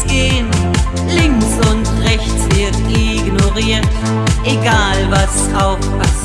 links gehen. Links und rechts wird ignoriert, egal was auf was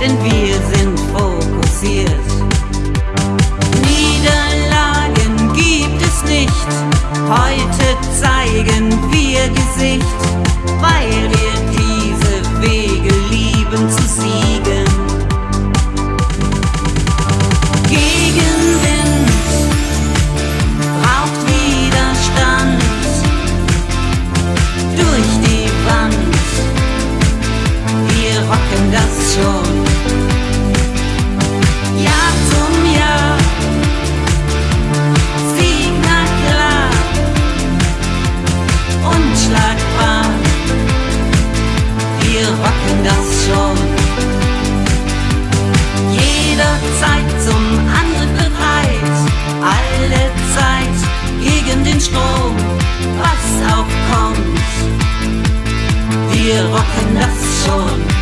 denn wir sind fokussiert. Niederlagen gibt es nicht, heute zeigen wir Gesicht, weil wir Sturm. Jederzeit zum Angriff bereit, alle Zeit gegen den Strom, was auch kommt. Wir rocken das schon.